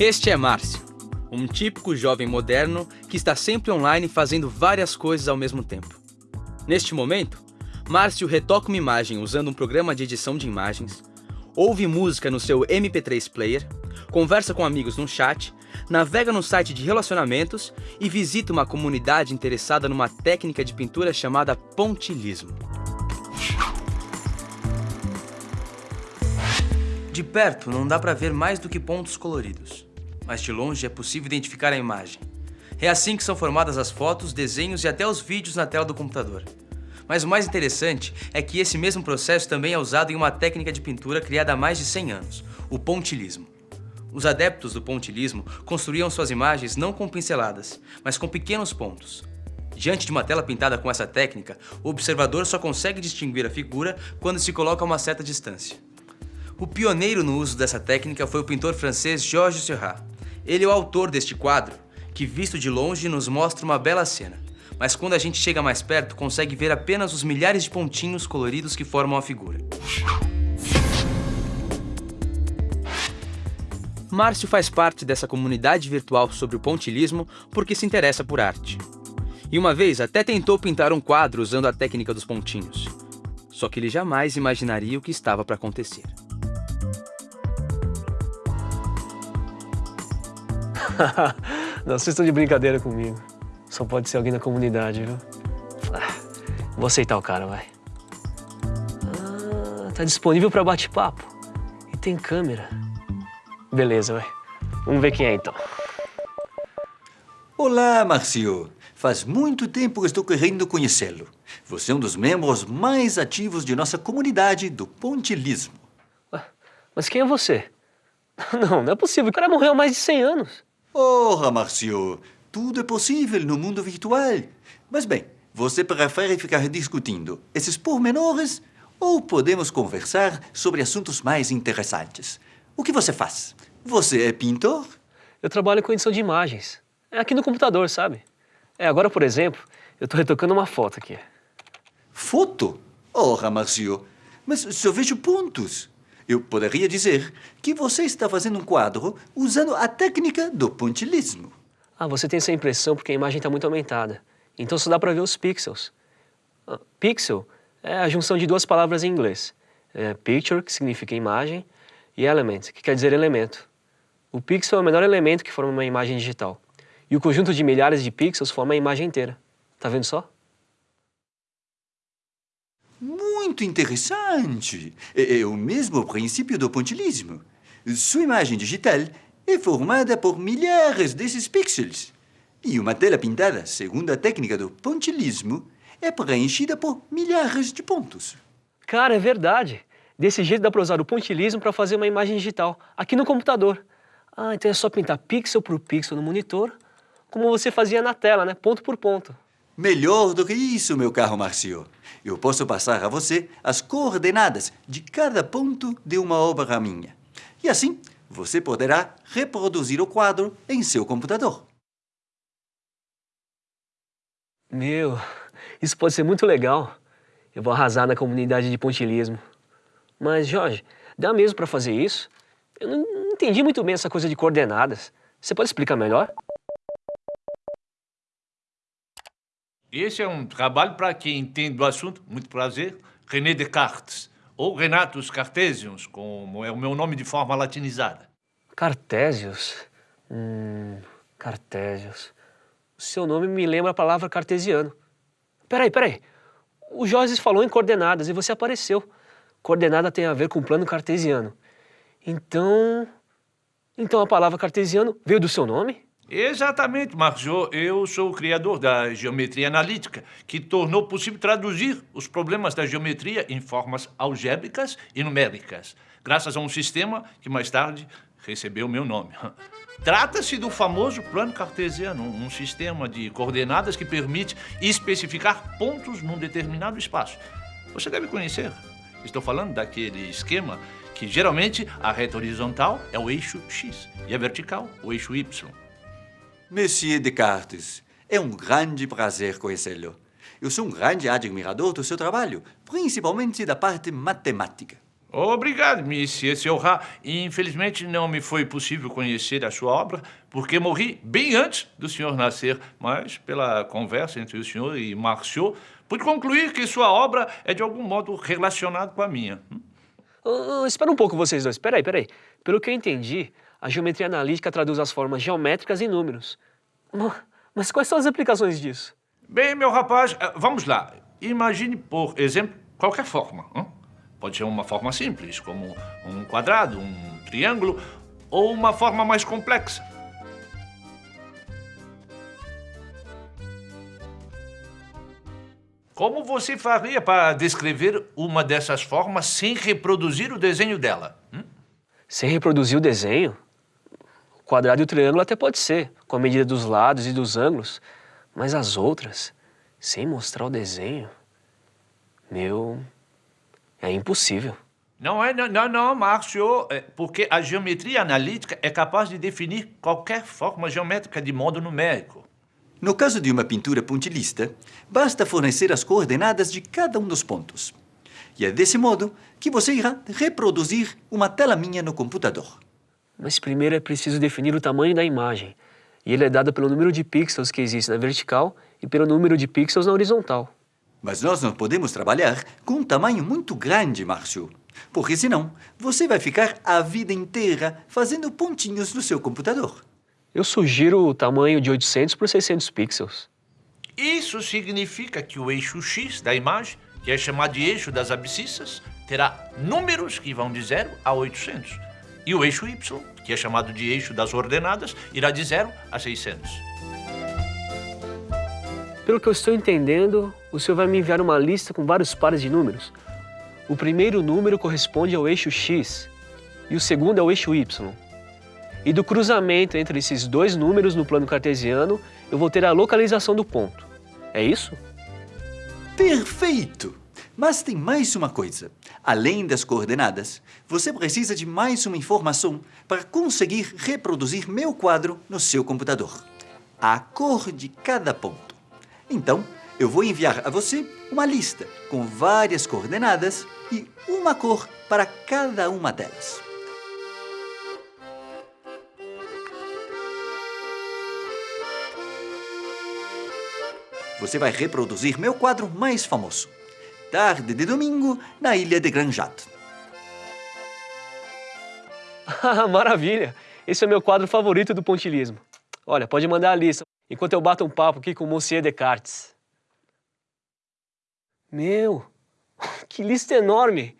Este é Márcio, um típico jovem moderno que está sempre online fazendo várias coisas ao mesmo tempo. Neste momento, Márcio retoca uma imagem usando um programa de edição de imagens, ouve música no seu MP3 player, conversa com amigos no chat, navega no site de relacionamentos e visita uma comunidade interessada numa técnica de pintura chamada pontilhismo. De perto não dá para ver mais do que pontos coloridos, mas de longe é possível identificar a imagem. É assim que são formadas as fotos, desenhos e até os vídeos na tela do computador. Mas o mais interessante é que esse mesmo processo também é usado em uma técnica de pintura criada há mais de 100 anos, o pontilhismo. Os adeptos do pontilhismo construíam suas imagens não com pinceladas, mas com pequenos pontos. Diante de uma tela pintada com essa técnica, o observador só consegue distinguir a figura quando se coloca a uma certa distância. O pioneiro no uso dessa técnica foi o pintor francês Georges Seurat. Ele é o autor deste quadro, que visto de longe nos mostra uma bela cena. Mas quando a gente chega mais perto, consegue ver apenas os milhares de pontinhos coloridos que formam a figura. Márcio faz parte dessa comunidade virtual sobre o pontilhismo porque se interessa por arte. E uma vez até tentou pintar um quadro usando a técnica dos pontinhos. Só que ele jamais imaginaria o que estava para acontecer. Não, vocês estão de brincadeira comigo. Só pode ser alguém da comunidade, viu? Ah, vou aceitar o cara, vai. Ah, tá disponível para bate-papo. E tem câmera. Beleza, vai. Vamos ver quem é, então. Olá, Marcio. Faz muito tempo que estou querendo conhecê-lo. Você é um dos membros mais ativos de nossa comunidade do pontilismo. Mas quem é você? Não, não é possível. O cara morreu há mais de 100 anos. Ora, Marcio, tudo é possível no mundo virtual. Mas bem, você prefere ficar discutindo esses pormenores ou podemos conversar sobre assuntos mais interessantes? O que você faz? Você é pintor? Eu trabalho com edição de imagens. É aqui no computador, sabe? É, agora, por exemplo, eu estou retocando uma foto aqui. Foto? Ora, Marcio, mas só vejo pontos. Eu poderia dizer que você está fazendo um quadro usando a técnica do pontilismo. Ah, você tem essa impressão porque a imagem está muito aumentada. Então só dá para ver os pixels. Ah, pixel é a junção de duas palavras em inglês. É picture, que significa imagem, e element, que quer dizer elemento. O pixel é o menor elemento que forma uma imagem digital. E o conjunto de milhares de pixels forma a imagem inteira. Tá vendo só? Muito interessante. É, é o mesmo princípio do pontilismo. Sua imagem digital é formada por milhares desses pixels. E uma tela pintada, segundo a técnica do pontilismo, é preenchida por milhares de pontos. Cara, é verdade. Desse jeito dá para usar o pontilismo para fazer uma imagem digital, aqui no computador. Ah, então é só pintar pixel por pixel no monitor, como você fazia na tela, né? Ponto por ponto. Melhor do que isso, meu caro Marcio. Eu posso passar a você as coordenadas de cada ponto de uma obra minha. E assim, você poderá reproduzir o quadro em seu computador. Meu, isso pode ser muito legal. Eu vou arrasar na comunidade de pontilismo. Mas, Jorge, dá mesmo para fazer isso? Eu não entendi muito bem essa coisa de coordenadas. Você pode explicar melhor? Esse é um trabalho para quem entende do assunto, muito prazer, René Descartes, ou Renatus Cartesius, como é o meu nome de forma latinizada. Cartesius? Hum, Cartesius. O seu nome me lembra a palavra cartesiano. Peraí, peraí. O Jorge falou em coordenadas e você apareceu. Coordenada tem a ver com plano cartesiano. Então... Então a palavra cartesiano veio do seu nome? Exatamente, Marjo. Eu sou o criador da geometria analítica, que tornou possível traduzir os problemas da geometria em formas algébricas e numéricas, graças a um sistema que mais tarde recebeu meu nome. Trata-se do famoso plano cartesiano, um sistema de coordenadas que permite especificar pontos num determinado espaço. Você deve conhecer. Estou falando daquele esquema que geralmente a reta horizontal é o eixo X e a vertical o eixo Y. Monsieur Descartes, é um grande prazer conhecê-lo. Eu sou um grande admirador do seu trabalho, principalmente da parte matemática. Obrigado, Monsieur Seurat. Infelizmente não me foi possível conhecer a sua obra, porque morri bem antes do senhor nascer. Mas, pela conversa entre o senhor e Marceau, pude concluir que sua obra é de algum modo relacionada com a minha. Uh, espera um pouco vocês dois, peraí, peraí. Pelo que eu entendi, a geometria analítica traduz as formas geométricas em números. Mas quais são as aplicações disso? Bem, meu rapaz, eh, vamos lá. Imagine, por exemplo, qualquer forma. Hein? Pode ser uma forma simples, como um quadrado, um triângulo, ou uma forma mais complexa. Como você faria para descrever uma dessas formas sem reproduzir o desenho dela? Hum? Sem reproduzir o desenho? O quadrado e o triângulo até pode ser, com a medida dos lados e dos ângulos, mas as outras, sem mostrar o desenho, meu, é impossível. Não é, não, não, não, Márcio, é porque a geometria analítica é capaz de definir qualquer forma geométrica de modo numérico. No caso de uma pintura pontilhista, basta fornecer as coordenadas de cada um dos pontos. E é desse modo que você irá reproduzir uma tela minha no computador. Mas primeiro é preciso definir o tamanho da imagem. E ele é dado pelo número de pixels que existe na vertical e pelo número de pixels na horizontal. Mas nós não podemos trabalhar com um tamanho muito grande, Márcio. Porque senão você vai ficar a vida inteira fazendo pontinhos no seu computador. Eu sugiro o tamanho de 800 por 600 pixels. Isso significa que o eixo X da imagem, que é chamado de eixo das abscissas, terá números que vão de 0 a 800. E o eixo Y, que é chamado de eixo das ordenadas, irá de 0 a 600. Pelo que eu estou entendendo, o senhor vai me enviar uma lista com vários pares de números. O primeiro número corresponde ao eixo X e o segundo ao eixo Y. E do cruzamento entre esses dois números no plano cartesiano, eu vou ter a localização do ponto. É isso? Perfeito! Mas tem mais uma coisa. Além das coordenadas, você precisa de mais uma informação para conseguir reproduzir meu quadro no seu computador. A cor de cada ponto. Então, eu vou enviar a você uma lista com várias coordenadas e uma cor para cada uma delas. Você vai reproduzir meu quadro mais famoso. Tarde de domingo na ilha de Granjat. Maravilha! Esse é meu quadro favorito do pontilismo. Olha, pode mandar a lista enquanto eu bato um papo aqui com o Monsieur Descartes. Meu, que lista enorme!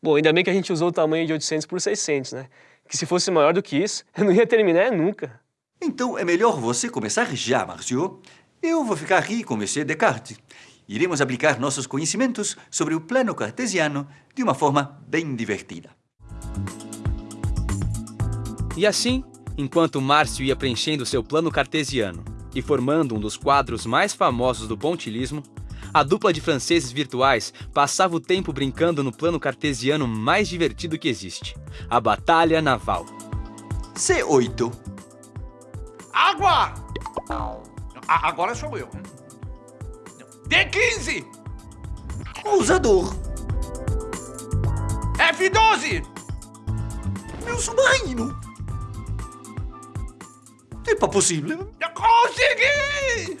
Bom, ainda bem que a gente usou o tamanho de 800 por 600, né? Que se fosse maior do que isso, eu não ia terminar nunca. Então é melhor você começar já, Marcio. Eu vou ficar aqui com Monsieur Descartes. Iremos aplicar nossos conhecimentos sobre o plano cartesiano de uma forma bem divertida. E assim, enquanto Márcio ia preenchendo seu plano cartesiano e formando um dos quadros mais famosos do pontilismo, a dupla de franceses virtuais passava o tempo brincando no plano cartesiano mais divertido que existe, a Batalha Naval. C8. Água! A agora sou eu. D15! Usador. F12! Meu submarino. É possível. Eu consegui!